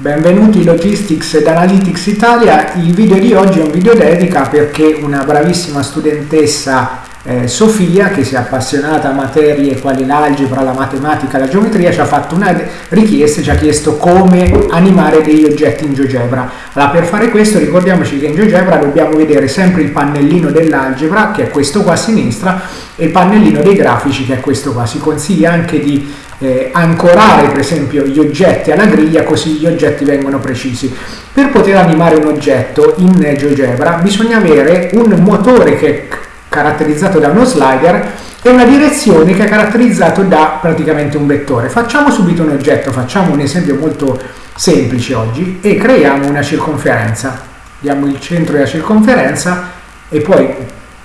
Benvenuti Logistics ed Analytics Italia, il video di oggi è un video dedica perché una bravissima studentessa eh, Sofia che si è appassionata a materie quali l'algebra, la matematica, la geometria ci ha fatto una richiesta ci ha chiesto come animare degli oggetti in GeoGebra. Allora per fare questo ricordiamoci che in GeoGebra dobbiamo vedere sempre il pannellino dell'algebra che è questo qua a sinistra e il pannellino dei grafici che è questo qua. Si consiglia anche di eh, ancorare per esempio gli oggetti alla griglia così gli oggetti vengono precisi. Per poter animare un oggetto in GeoGebra bisogna avere un motore che caratterizzato da uno slider e una direzione che è caratterizzato da praticamente un vettore. Facciamo subito un oggetto, facciamo un esempio molto semplice oggi e creiamo una circonferenza. Diamo il centro della circonferenza e poi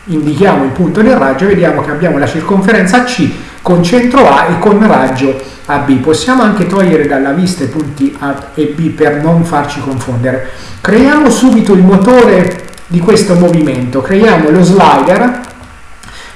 indichiamo il punto del raggio vediamo che abbiamo la circonferenza C con centro A e con raggio AB. Possiamo anche togliere dalla vista i punti A e B per non farci confondere. Creiamo subito il motore di questo movimento. Creiamo lo slider,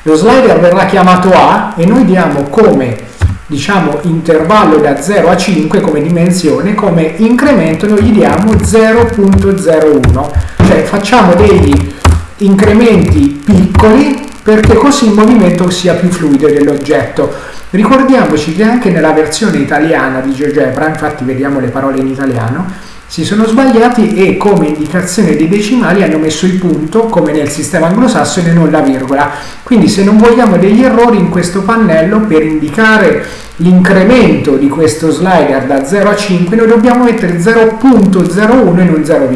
lo slider verrà chiamato A e noi diamo come diciamo intervallo da 0 a 5 come dimensione, come incremento noi gli diamo 0.01, cioè facciamo degli incrementi piccoli perché così il movimento sia più fluido dell'oggetto. Ricordiamoci che anche nella versione italiana di GeoGebra, infatti vediamo le parole in italiano, si sono sbagliati e come indicazione dei decimali hanno messo il punto come nel sistema anglosassone non la virgola. Quindi se non vogliamo degli errori in questo pannello per indicare l'incremento di questo slider da 0 a 5 noi dobbiamo mettere 0.01 e non 0,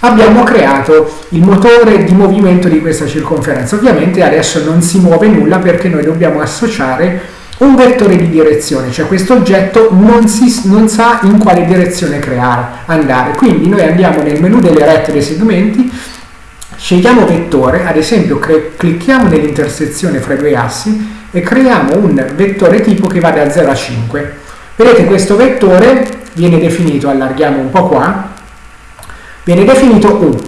abbiamo creato il motore di movimento di questa circonferenza. Ovviamente adesso non si muove nulla perché noi dobbiamo associare un vettore di direzione, cioè questo oggetto non, si, non sa in quale direzione creare, andare. Quindi noi andiamo nel menu delle rette dei segmenti, scegliamo vettore, ad esempio clicchiamo nell'intersezione fra i due assi e creiamo un vettore tipo che va da 0 a 5. Vedete questo vettore viene definito, allarghiamo un po' qua, viene definito U,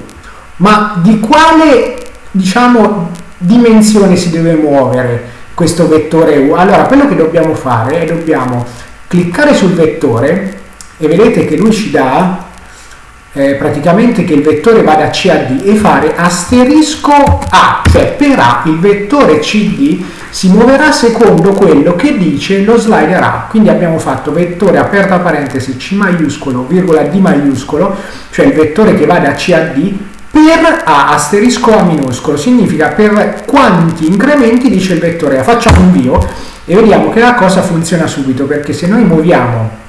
ma di quale diciamo, dimensione si deve muovere? Questo vettore U. Allora, quello che dobbiamo fare è dobbiamo cliccare sul vettore e vedete che lui ci dà eh, praticamente che il vettore va da C a D e fare asterisco A, cioè per A il vettore CD si muoverà secondo quello che dice lo slider A. Quindi abbiamo fatto vettore aperta parentesi C maiuscolo, virgola D maiuscolo, cioè il vettore che va da C a D per A asterisco A minuscolo significa per quanti incrementi dice il vettore A. Facciamo invio e vediamo che la cosa funziona subito perché se noi muoviamo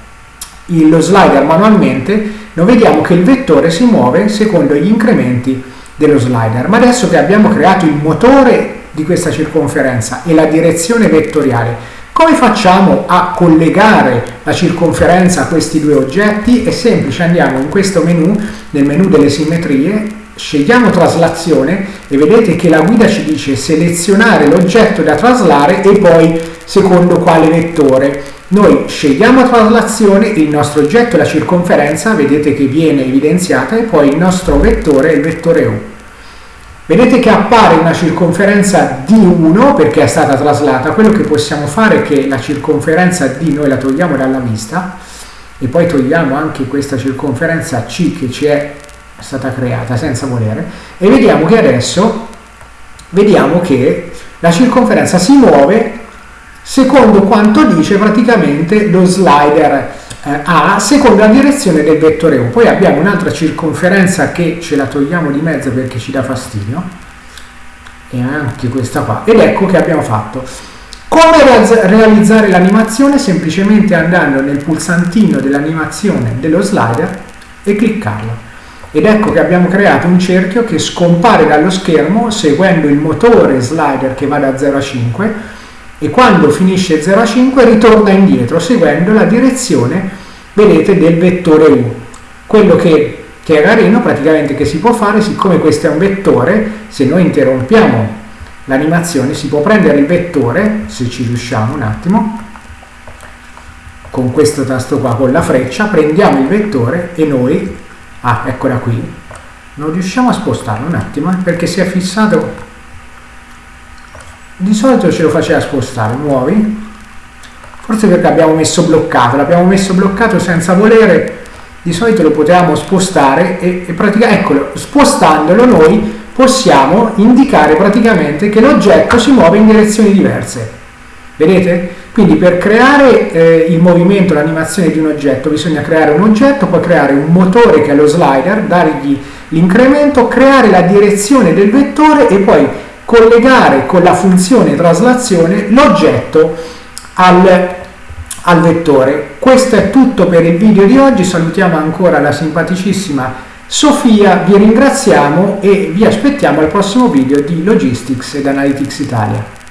lo slider manualmente noi vediamo che il vettore si muove secondo gli incrementi dello slider. Ma adesso che abbiamo creato il motore di questa circonferenza e la direzione vettoriale, come facciamo a collegare la circonferenza a questi due oggetti? È semplice, andiamo in questo menu, nel menu delle simmetrie, scegliamo traslazione e vedete che la guida ci dice selezionare l'oggetto da traslare e poi secondo quale vettore. Noi scegliamo traslazione, il nostro oggetto è la circonferenza, vedete che viene evidenziata e poi il nostro vettore è il vettore U. Vedete che appare una circonferenza D1 perché è stata traslata, quello che possiamo fare è che la circonferenza D noi la togliamo dalla vista e poi togliamo anche questa circonferenza C che ci è è stata creata senza volere e vediamo che adesso vediamo che la circonferenza si muove secondo quanto dice praticamente lo slider eh, A secondo la direzione del vettore U. Poi abbiamo un'altra circonferenza che ce la togliamo di mezzo perché ci dà fastidio e anche questa qua ed ecco che abbiamo fatto. Come realizzare l'animazione? Semplicemente andando nel pulsantino dell'animazione dello slider e cliccarlo ed ecco che abbiamo creato un cerchio che scompare dallo schermo seguendo il motore slider che va da 0 a 5 e quando finisce 0 a 5 ritorna indietro seguendo la direzione vedete del vettore U. Quello che, che è carino praticamente che si può fare siccome questo è un vettore se noi interrompiamo l'animazione si può prendere il vettore se ci riusciamo un attimo con questo tasto qua con la freccia prendiamo il vettore e noi ah eccola qui. Non riusciamo a spostarlo un attimo eh, perché si è fissato. Di solito ce lo faceva spostare muovi. Forse perché abbiamo messo bloccato l'abbiamo messo bloccato senza volere. Di solito lo potevamo spostare e, e praticamente, eccolo, spostandolo noi possiamo indicare praticamente che l'oggetto si muove in direzioni diverse. Vedete? Quindi per creare eh, il movimento, l'animazione di un oggetto bisogna creare un oggetto, poi creare un motore che è lo slider, dargli l'incremento, creare la direzione del vettore e poi collegare con la funzione traslazione l'oggetto al al vettore. Questo è tutto per il video di oggi, salutiamo ancora la simpaticissima Sofia, vi ringraziamo e vi aspettiamo al prossimo video di Logistics ed Analytics Italia.